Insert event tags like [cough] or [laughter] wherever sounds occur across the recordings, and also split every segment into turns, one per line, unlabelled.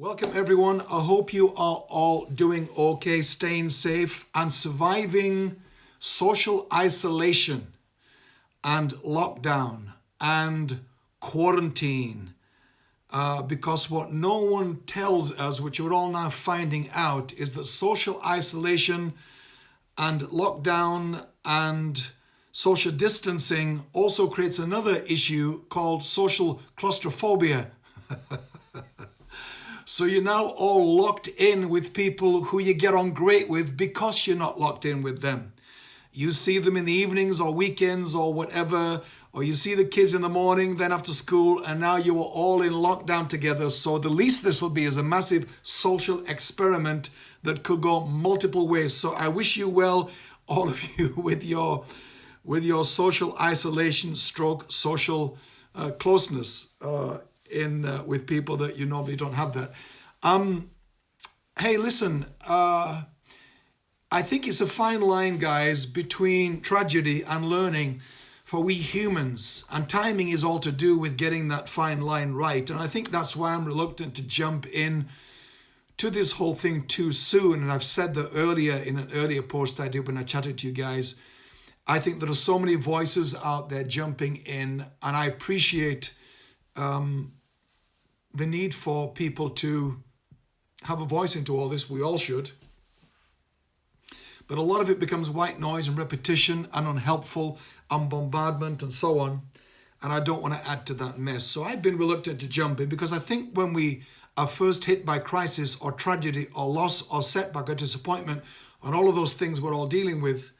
Welcome everyone. I hope you are all doing okay, staying safe and surviving social isolation and lockdown and quarantine. Uh, because what no one tells us, which we're all now finding out, is that social isolation and lockdown and social distancing also creates another issue called social claustrophobia. [laughs] So you're now all locked in with people who you get on great with because you're not locked in with them. You see them in the evenings or weekends or whatever, or you see the kids in the morning, then after school, and now you are all in lockdown together. So the least this will be is a massive social experiment that could go multiple ways. So I wish you well, all of you, [laughs] with your with your social isolation stroke social uh, closeness. Uh, in uh, with people that you normally don't have that. Um, hey, listen, uh, I think it's a fine line, guys, between tragedy and learning for we humans. And timing is all to do with getting that fine line right. And I think that's why I'm reluctant to jump in to this whole thing too soon. And I've said that earlier in an earlier post I did when I chatted to you guys. I think there are so many voices out there jumping in, and I appreciate um, the need for people to have a voice into all this. We all should. But a lot of it becomes white noise and repetition and unhelpful and bombardment and so on. And I don't want to add to that mess. So I've been reluctant to jump in because I think when we are first hit by crisis or tragedy or loss or setback or disappointment and all of those things we're all dealing with,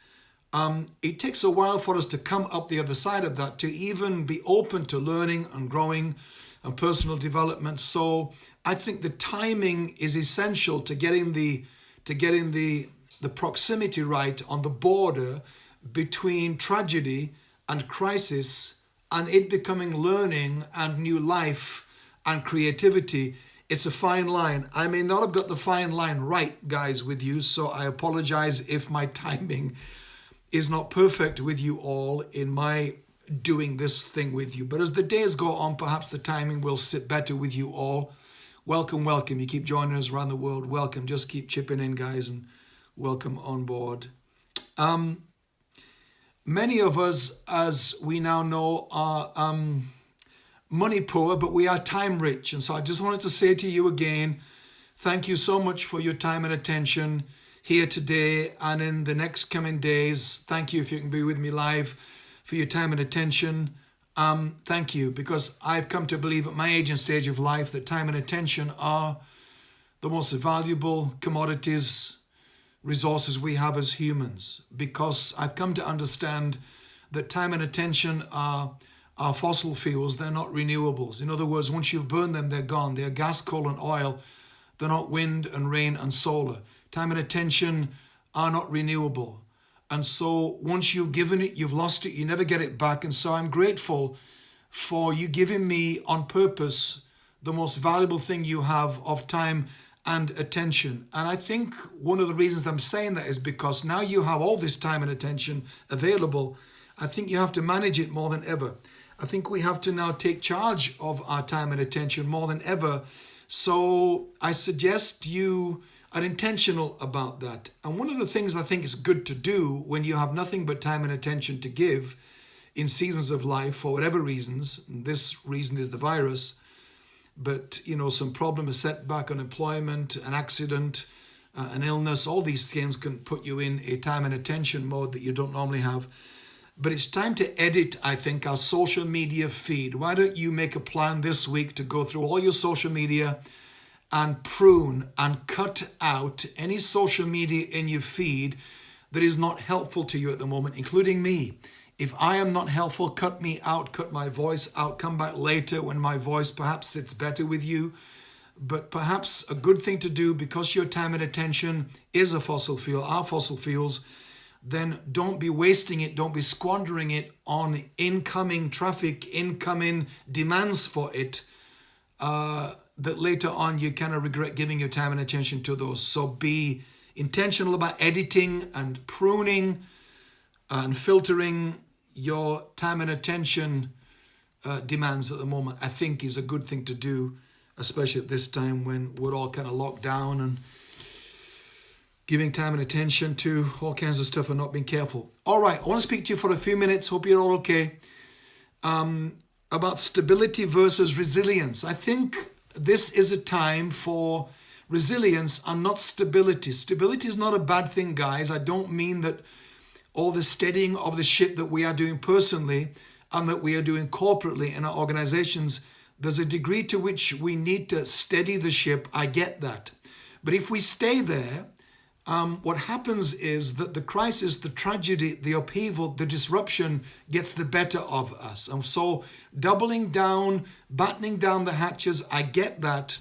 um, it takes a while for us to come up the other side of that, to even be open to learning and growing and personal development. So I think the timing is essential to getting the to getting the the proximity right on the border between tragedy and crisis and it becoming learning and new life and creativity it's a fine line i may not have got the fine line right guys with you so i apologize if my timing is not perfect with you all in my doing this thing with you. But as the days go on, perhaps the timing will sit better with you all. Welcome, welcome. You keep joining us around the world. Welcome. Just keep chipping in, guys, and welcome on board. Um, many of us, as we now know, are um, money poor, but we are time rich. And so I just wanted to say to you again, thank you so much for your time and attention here today and in the next coming days. Thank you if you can be with me live for your time and attention. Um, thank you, because I've come to believe at my age and stage of life that time and attention are the most valuable commodities, resources we have as humans, because I've come to understand that time and attention are, are fossil fuels, they're not renewables. In other words, once you've burned them, they're gone. They're gas, coal, and oil. They're not wind and rain and solar. Time and attention are not renewable. And so once you've given it, you've lost it, you never get it back. And so I'm grateful for you giving me on purpose the most valuable thing you have of time and attention. And I think one of the reasons I'm saying that is because now you have all this time and attention available. I think you have to manage it more than ever. I think we have to now take charge of our time and attention more than ever. So I suggest you are intentional about that. And one of the things I think is good to do when you have nothing but time and attention to give in seasons of life for whatever reasons, this reason is the virus, but you know, some problem, a setback, unemployment, an accident, uh, an illness, all these things can put you in a time and attention mode that you don't normally have. But it's time to edit, I think, our social media feed. Why don't you make a plan this week to go through all your social media, and prune and cut out any social media in your feed that is not helpful to you at the moment, including me. If I am not helpful, cut me out, cut my voice out, come back later when my voice perhaps sits better with you. But perhaps a good thing to do because your time and attention is a fossil fuel, are fossil fuels, then don't be wasting it, don't be squandering it on incoming traffic, incoming demands for it. Uh, that later on you kind of regret giving your time and attention to those. So be intentional about editing and pruning and filtering your time and attention uh, demands at the moment, I think is a good thing to do especially at this time when we're all kind of locked down and giving time and attention to all kinds of stuff and not being careful. All right, I want to speak to you for a few minutes. Hope you're all okay. Um, about stability versus resilience. I think this is a time for resilience and not stability. Stability is not a bad thing, guys. I don't mean that all the steadying of the ship that we are doing personally and that we are doing corporately in our organizations, there's a degree to which we need to steady the ship. I get that. But if we stay there, um, what happens is that the crisis, the tragedy, the upheaval, the disruption gets the better of us. And so doubling down, battening down the hatches, I get that.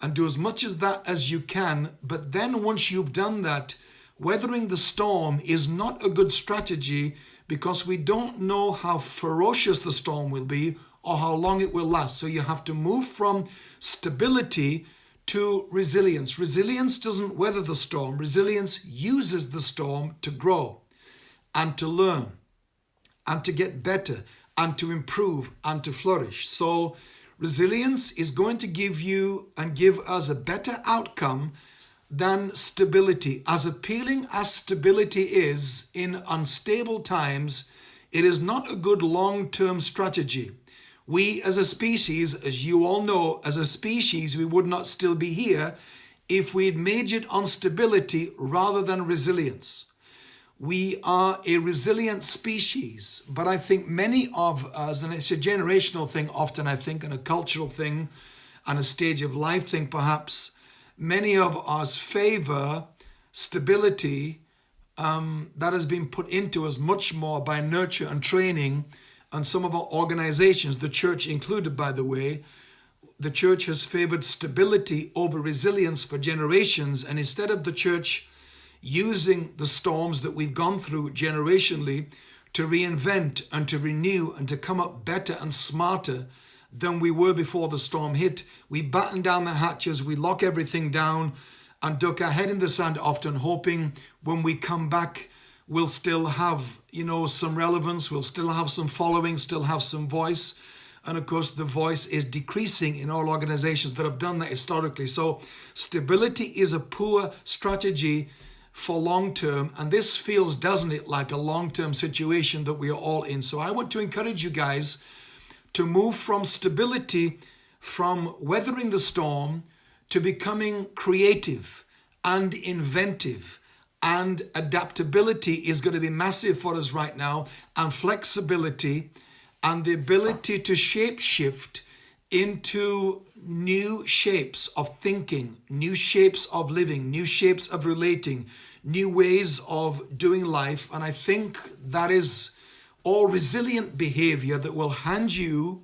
And do as much as that as you can. But then once you've done that, weathering the storm is not a good strategy because we don't know how ferocious the storm will be or how long it will last. So you have to move from stability to resilience. Resilience doesn't weather the storm. Resilience uses the storm to grow and to learn and to get better and to improve and to flourish. So resilience is going to give you and give us a better outcome than stability. As appealing as stability is in unstable times, it is not a good long-term strategy. We as a species, as you all know, as a species, we would not still be here if we'd majored on stability rather than resilience. We are a resilient species, but I think many of us, and it's a generational thing often, I think, and a cultural thing, and a stage of life thing perhaps, many of us favor stability um, that has been put into us much more by nurture and training and some of our organizations, the church included by the way, the church has favored stability over resilience for generations and instead of the church using the storms that we've gone through generationally to reinvent and to renew and to come up better and smarter than we were before the storm hit. We batten down the hatches, we lock everything down and duck our head in the sand often hoping when we come back we'll still have, you know, some relevance, we'll still have some following, still have some voice. And of course, the voice is decreasing in all organizations that have done that historically. So stability is a poor strategy for long term. And this feels, doesn't it, like a long term situation that we are all in. So I want to encourage you guys to move from stability, from weathering the storm, to becoming creative and inventive. And adaptability is going to be massive for us right now, and flexibility and the ability to shape shift into new shapes of thinking, new shapes of living, new shapes of relating, new ways of doing life. And I think that is all resilient behavior that will hand you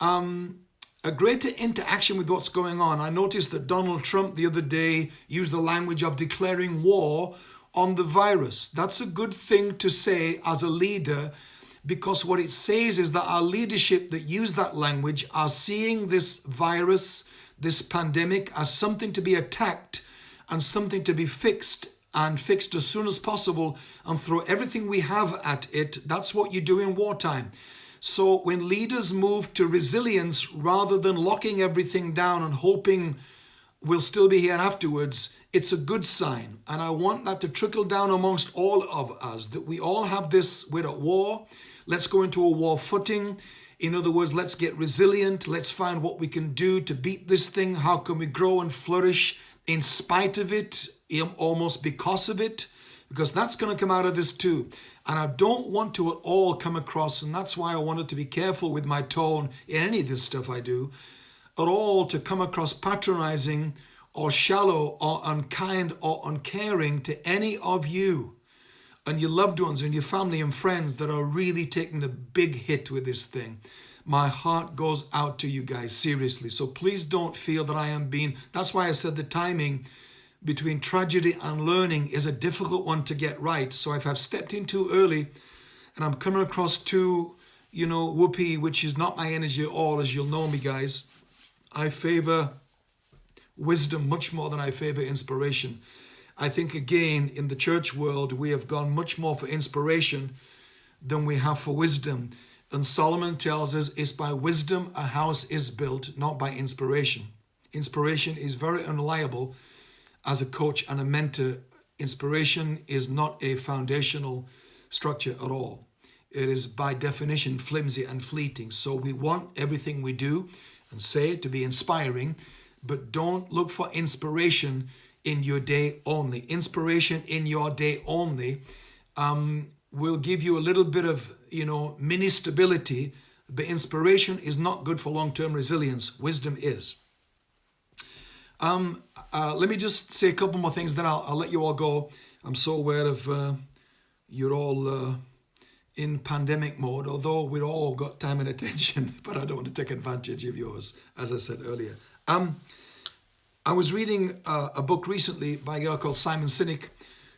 um, a greater interaction with what's going on. I noticed that Donald Trump the other day used the language of declaring war on the virus. That's a good thing to say as a leader because what it says is that our leadership that use that language are seeing this virus, this pandemic as something to be attacked and something to be fixed and fixed as soon as possible and throw everything we have at it. That's what you do in wartime. So when leaders move to resilience rather than locking everything down and hoping we'll still be here afterwards, it's a good sign. And I want that to trickle down amongst all of us, that we all have this, we're at war, let's go into a war footing. In other words, let's get resilient. Let's find what we can do to beat this thing. How can we grow and flourish in spite of it, almost because of it, because that's going to come out of this too. And I don't want to at all come across, and that's why I wanted to be careful with my tone in any of this stuff I do, at all to come across patronizing or shallow or unkind or uncaring to any of you and your loved ones and your family and friends that are really taking a big hit with this thing. My heart goes out to you guys, seriously. So please don't feel that I am being, that's why I said the timing between tragedy and learning is a difficult one to get right. So if I've stepped in too early and I'm coming across too, you know, whoopee, which is not my energy at all, as you'll know me guys, I favor wisdom much more than I favor inspiration. I think again, in the church world, we have gone much more for inspiration than we have for wisdom. And Solomon tells us it's by wisdom a house is built, not by inspiration. Inspiration is very unreliable as a coach and a mentor. Inspiration is not a foundational structure at all. It is by definition flimsy and fleeting. So we want everything we do and say to be inspiring, but don't look for inspiration in your day only. Inspiration in your day only um, will give you a little bit of, you know, mini stability, but inspiration is not good for long-term resilience. Wisdom is. Um, uh, let me just say a couple more things, then I'll, I'll let you all go. I'm so aware of uh, you're all uh, in pandemic mode, although we've all got time and attention, [laughs] but I don't want to take advantage of yours, as I said earlier. Um, I was reading uh, a book recently by a guy called Simon Sinek,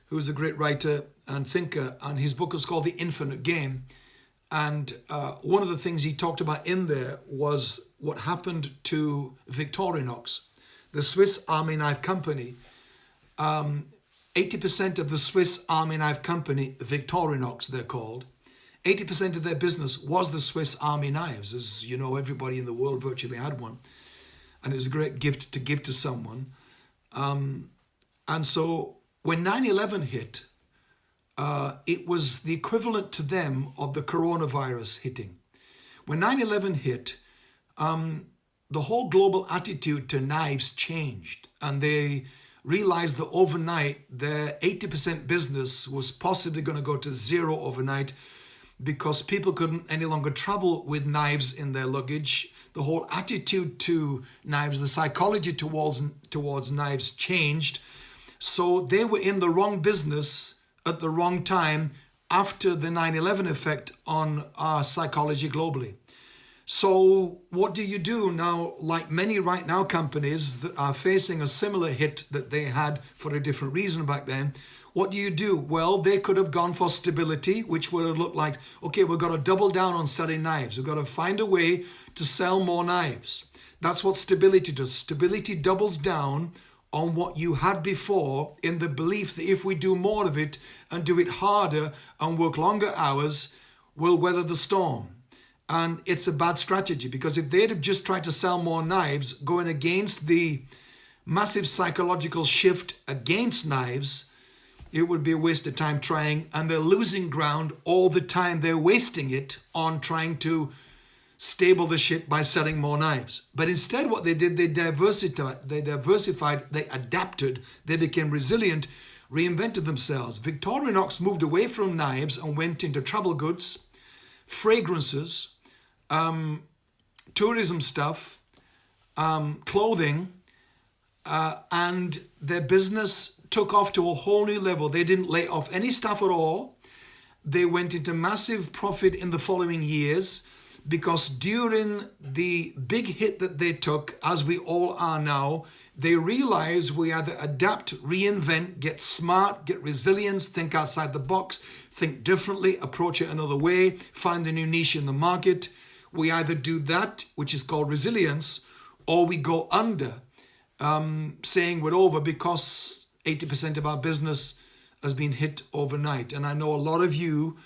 who's a great writer and thinker, and his book is called The Infinite Game. And uh, one of the things he talked about in there was what happened to Victorinox, the Swiss Army Knife Company. 80% um, of the Swiss Army Knife Company, Victorinox they're called, 80% of their business was the Swiss Army knives. As you know, everybody in the world virtually had one. And it was a great gift to give to someone. Um, and so when 9-11 hit, uh, it was the equivalent to them of the coronavirus hitting. When 9-11 hit, um, the whole global attitude to knives changed and they realized that overnight their 80% business was possibly going to go to zero overnight because people couldn't any longer travel with knives in their luggage. The whole attitude to knives, the psychology towards, towards knives changed. So they were in the wrong business at the wrong time after the 9-11 effect on our psychology globally. So what do you do now, like many right now companies that are facing a similar hit that they had for a different reason back then, what do you do? Well, they could have gone for stability, which would have looked like, okay, we've got to double down on selling knives. We've got to find a way to sell more knives. That's what stability does. Stability doubles down on what you had before in the belief that if we do more of it and do it harder and work longer hours, we'll weather the storm. And it's a bad strategy because if they'd have just tried to sell more knives, going against the massive psychological shift against knives, it would be a waste of time trying and they're losing ground all the time. They're wasting it on trying to stable the ship by selling more knives. But instead what they did, they diversified, they diversified, they adapted, they became resilient, reinvented themselves. Victorinox moved away from knives and went into travel goods, fragrances, um, tourism stuff, um, clothing, uh, and their business took off to a whole new level. They didn't lay off any staff at all. They went into massive profit in the following years because during the big hit that they took, as we all are now, they realize we either adapt, reinvent, get smart, get resilience, think outside the box, think differently, approach it another way, find a new niche in the market. We either do that, which is called resilience, or we go under, um, saying we're over because 80% of our business has been hit overnight. And I know a lot of you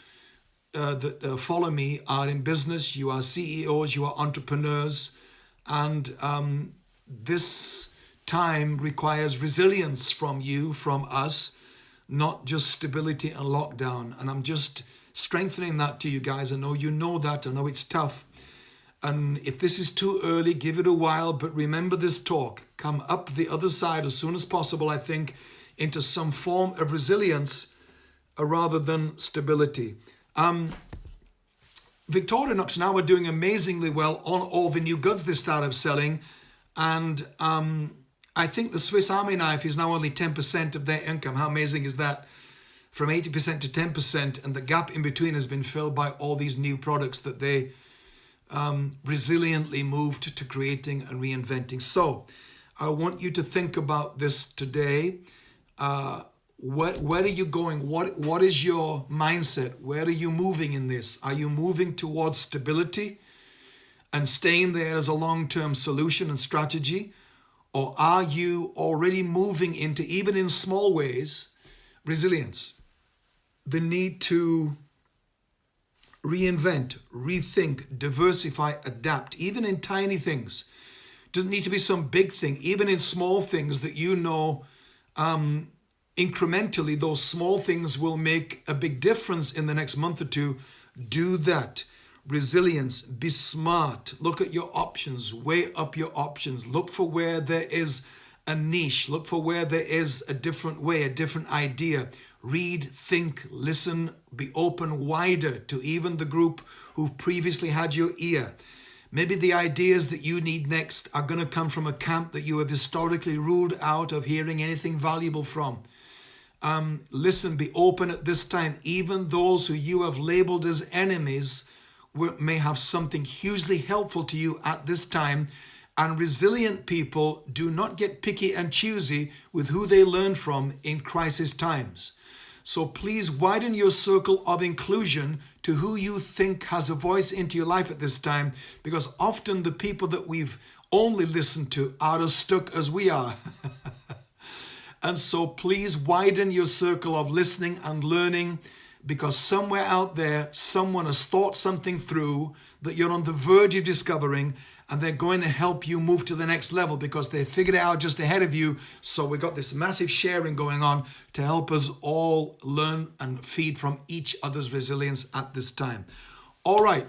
uh, that uh, follow me are in business, you are CEOs, you are entrepreneurs, and um, this time requires resilience from you, from us, not just stability and lockdown. And I'm just strengthening that to you guys. I know you know that, I know it's tough. And if this is too early, give it a while, but remember this talk. Come up the other side as soon as possible, I think, into some form of resilience uh, rather than stability. Um, Victorinox now are doing amazingly well on all the new goods they started selling. And um, I think the Swiss Army knife is now only 10% of their income. How amazing is that? From 80% to 10%, and the gap in between has been filled by all these new products that they um, resiliently moved to creating and reinventing. So I want you to think about this today. Uh, where, where are you going? What, what is your mindset? Where are you moving in this? Are you moving towards stability and staying there as a long-term solution and strategy? Or are you already moving into, even in small ways, resilience? The need to reinvent, rethink, diversify, adapt, even in tiny things. Doesn't need to be some big thing, even in small things that you know um, incrementally, those small things will make a big difference in the next month or two. Do that. Resilience, be smart, look at your options, weigh up your options, look for where there is a niche, look for where there is a different way, a different idea. Read, think, listen, be open wider to even the group who've previously had your ear. Maybe the ideas that you need next are going to come from a camp that you have historically ruled out of hearing anything valuable from. Um, listen, be open at this time. Even those who you have labeled as enemies may have something hugely helpful to you at this time. And resilient people do not get picky and choosy with who they learn from in crisis times. So please widen your circle of inclusion to who you think has a voice into your life at this time, because often the people that we've only listened to are as stuck as we are. [laughs] and so please widen your circle of listening and learning because somewhere out there, someone has thought something through that you're on the verge of discovering and they're going to help you move to the next level because they figured it out just ahead of you. So we've got this massive sharing going on to help us all learn and feed from each other's resilience at this time. All right,